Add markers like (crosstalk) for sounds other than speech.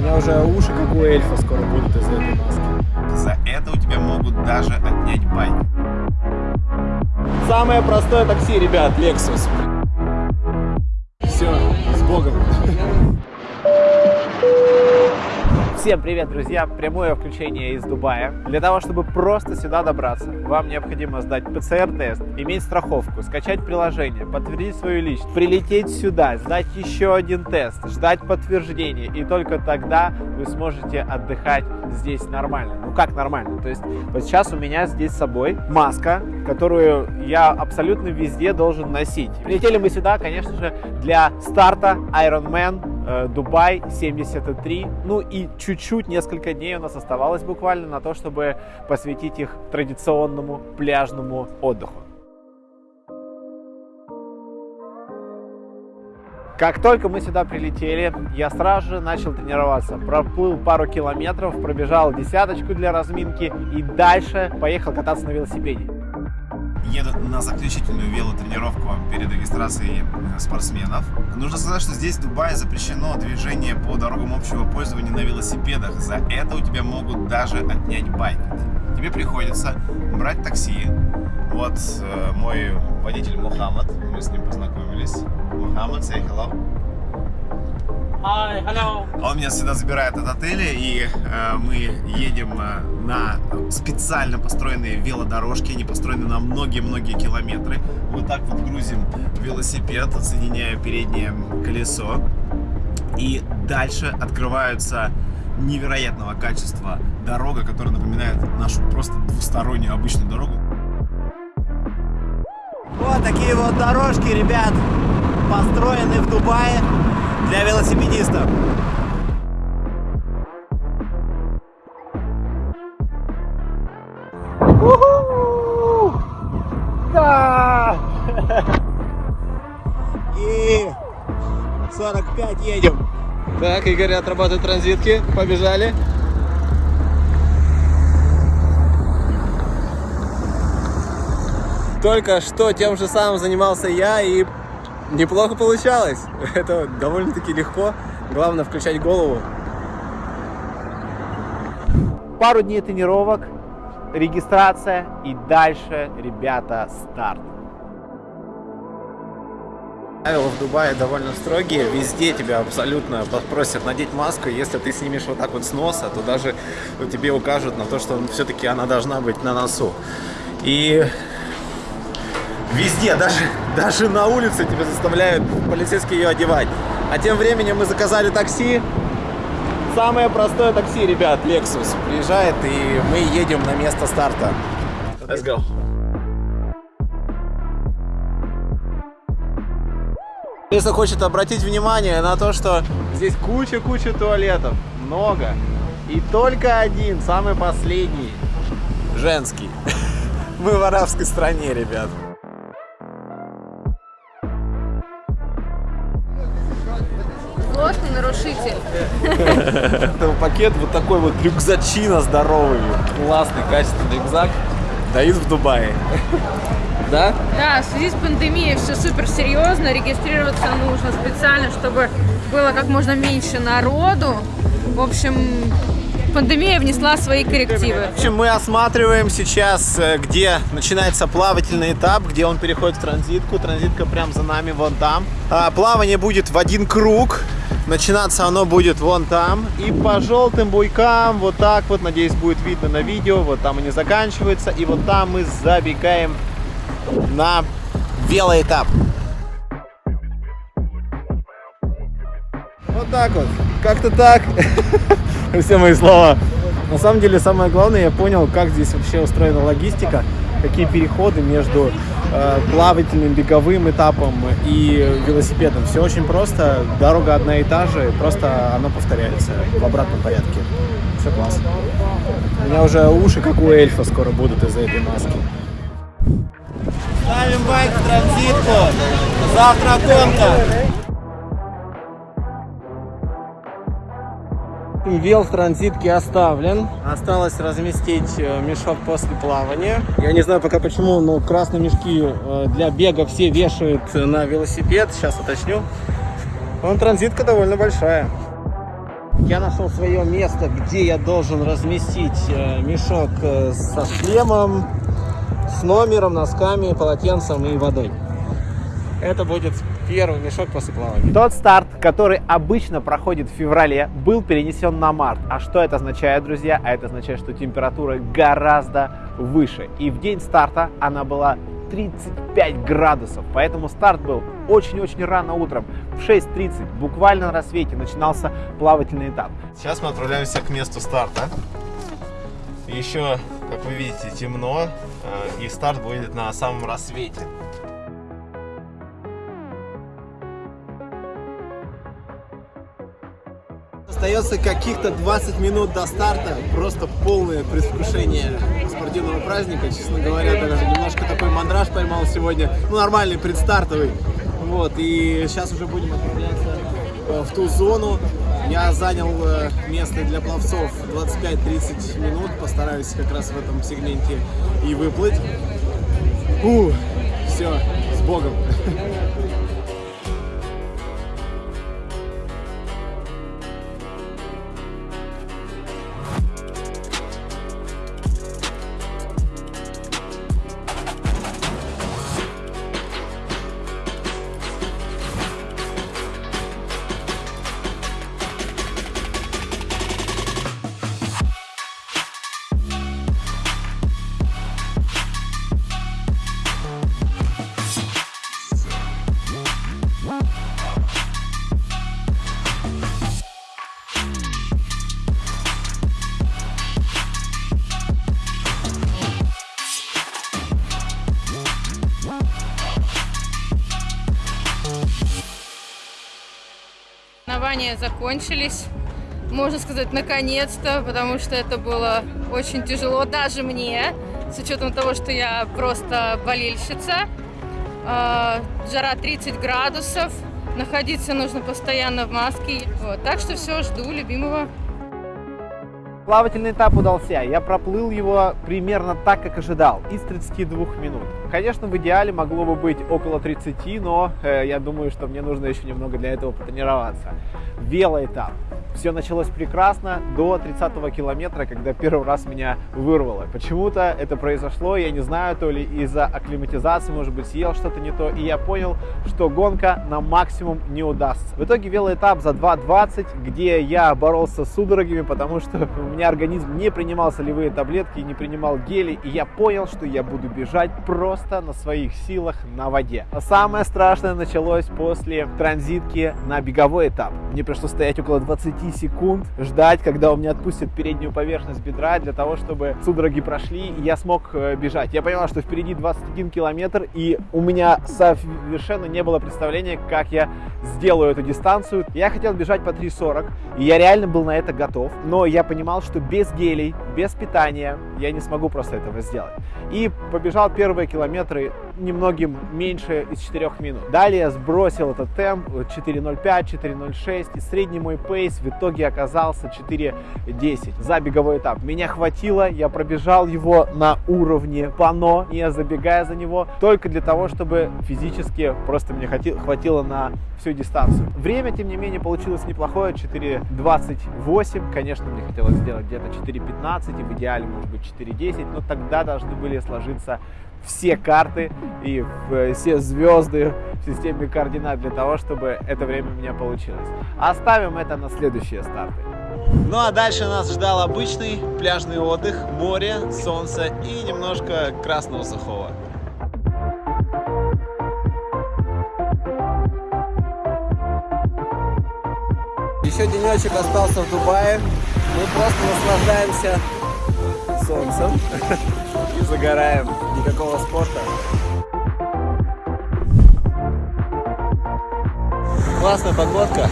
У меня уже уши, как у эльфа, скоро будут из-за этой маски. За это у тебя могут даже отнять байк. Самое простое такси, ребят, Lexus. Все, с Богом. Всем привет, друзья! Прямое включение из Дубая. Для того, чтобы просто сюда добраться, вам необходимо сдать ПЦР-тест, иметь страховку, скачать приложение, подтвердить свою личность, прилететь сюда, сдать еще один тест, ждать подтверждения, и только тогда вы сможете отдыхать здесь нормально. Ну как нормально? То есть вот сейчас у меня здесь с собой маска, которую я абсолютно везде должен носить. Прилетели мы сюда, конечно же, для старта Ironman Дубай 73. Ну и чуть-чуть, несколько дней у нас оставалось буквально на то, чтобы посвятить их традиционному пляжному отдыху. Как только мы сюда прилетели, я сразу же начал тренироваться. Проплыл пару километров, пробежал десяточку для разминки и дальше поехал кататься на велосипеде на заключительную велотренировку перед регистрацией э, спортсменов. Нужно сказать, что здесь в Дубае запрещено движение по дорогам общего пользования на велосипедах. За это у тебя могут даже отнять байк. Тебе приходится брать такси. Вот э, мой водитель Мухаммад, мы с ним познакомились. Мухаммад, say hello. Hi, hello. Он меня всегда забирает от отеля, и э, мы едем э, на специально построенные велодорожки. Они построены на многие-многие километры. Вот так вот грузим велосипед, соединяя переднее колесо. И дальше открываются невероятного качества дорога, которая напоминает нашу просто двустороннюю обычную дорогу. Вот такие вот дорожки, ребят, построены в Дубае для велосипедистов. Да! И 45 едем. Так, Игорь отрабатывает транзитки. Побежали. Только что тем же самым занимался я и неплохо получалось. (laughs) Это довольно-таки легко. Главное включать голову. Пару дней тренировок, регистрация и дальше, ребята, старт. Правила в Дубае довольно строгие, везде тебя абсолютно попросят надеть маску, если ты снимешь вот так вот с носа, то даже тебе укажут на то, что все-таки она должна быть на носу. И Везде, даже, даже на улице тебя заставляют полицейские ее одевать. А тем временем мы заказали такси. Самое простое такси, ребят, Lexus. Приезжает и мы едем на место старта. Let's go. Если хочет обратить внимание на то, что здесь куча-куча туалетов, много. И только один, самый последний, женский. (laughs) Мы в арабской стране, ребят. Плотный нарушитель. Это пакет вот такой вот рюкзачина здоровый. Классный, качественный рюкзак. Дают в Дубае. Да? Да, в связи с пандемией все супер серьезно. Регистрироваться нужно специально, чтобы было как можно меньше народу. В общем, пандемия внесла свои коррективы. В общем, мы осматриваем сейчас, э, где начинается плавательный этап, где он переходит в транзитку. Транзитка прям за нами, вон там. А, плавание будет в один круг. Начинаться оно будет вон там. И по желтым буйкам, вот так вот, надеюсь, будет видно на видео. Вот там они заканчиваются. И вот там мы забегаем на велоэтап. Вот так вот. Как-то так. (laughs) Все мои слова. На самом деле, самое главное, я понял, как здесь вообще устроена логистика, какие переходы между плавательным, беговым этапом и велосипедом. Все очень просто, дорога одна и та же, просто она повторяется в обратном порядке. Все классно. У меня уже уши, как у эльфа, скоро будут из-за этой маски. Ставим байк в транзитку. Завтра гонка. Вел в транзитке оставлен. Осталось разместить э, мешок после плавания. Я не знаю пока почему, но красные мешки э, для бега все вешают на велосипед. Сейчас уточню. Вон транзитка довольно большая. я нашел свое место, где я должен разместить э, мешок со шлемом, с номером, носками, полотенцем и водой. Это будет первый мешок после плавания. Тот старт, который обычно проходит в феврале, был перенесен на март. А что это означает, друзья? А это означает, что температура гораздо выше. И в день старта она была 35 градусов. Поэтому старт был очень-очень рано утром. В 6.30, буквально на рассвете, начинался плавательный этап. Сейчас мы отправляемся к месту старта. Еще, как вы видите, темно, э, и старт будет на самом рассвете. Остается каких-то 20 минут до старта. Просто полное предвкушение спортивного праздника. Честно говоря, даже немножко такой мандраж поймал сегодня. Ну, нормальный, предстартовый. Вот, и сейчас уже будем отправляться э, в ту зону. Я занял э, место для пловцов 25-30 минут. Постараюсь как раз в этом сегменте и выплыть. Фу, все, с Богом. (laughs) Соревнования закончились. Можно сказать, наконец-то, потому что это было очень тяжело даже мне, с учетом того, что я просто болельщица. А, Жара 30 градусов, находиться нужно постоянно в маске. Вот. Так что все, жду любимого. Плавательный этап удался. Я проплыл его примерно так, как ожидал, из 32 минут. Конечно, в идеале могло бы быть около 30, но э, я думаю, что мне нужно еще немного для этого потренироваться. Велоэтап. Все началось прекрасно до 30 километра, когда первый раз меня вырвало. Почему-то это произошло, я не знаю, то ли из-за акклиматизации, может быть, съел что-то не то, и я понял, что гонка на максимум не удастся. В итоге велоэтап за 2.20, где я боролся с судорогами, потому что у меня организм не принимал солевые таблетки, не принимал гели, и я понял, что я буду бежать просто на своих силах на воде. А самое страшное началось после транзитки на беговой этап. Мне пришлось стоять около 20 секунд, ждать, когда у меня отпустят переднюю поверхность бедра, для того, чтобы судороги прошли, и я смог э, бежать. Я понял, что впереди 21 километр, и у меня совершенно не было представления, как я сделаю эту дистанцию. Я хотел бежать по 3.40, и я реально был на это готов, но я понимал, что без гелей, без питания я не смогу просто этого сделать. И побежал первые километры немногим меньше из 4 минут. Далее я сбросил этот темп 4.05, 4.06, и средний мой пейс в итоге оказался 4.10 за беговой этап. Меня хватило, я пробежал его на уровне пано, не забегая за него, только для того, чтобы физически просто мне хватило на всю дистанцию. Время, тем не менее, получилось неплохое, 4.28. Конечно, мне хотелось сделать где-то 4.15 и в идеале, может быть, 4.10, но тогда должны были сложиться все карты и все звезды в системе координат для того, чтобы это время у меня получилось. Оставим это на следующие старты. Ну а дальше нас ждал обычный пляжный отдых, море, солнце и немножко красного сухого. Еще денечек остался в Дубае. Мы просто наслаждаемся солнцем и (laughs) загораем. Никакого спорта. Классная погодка.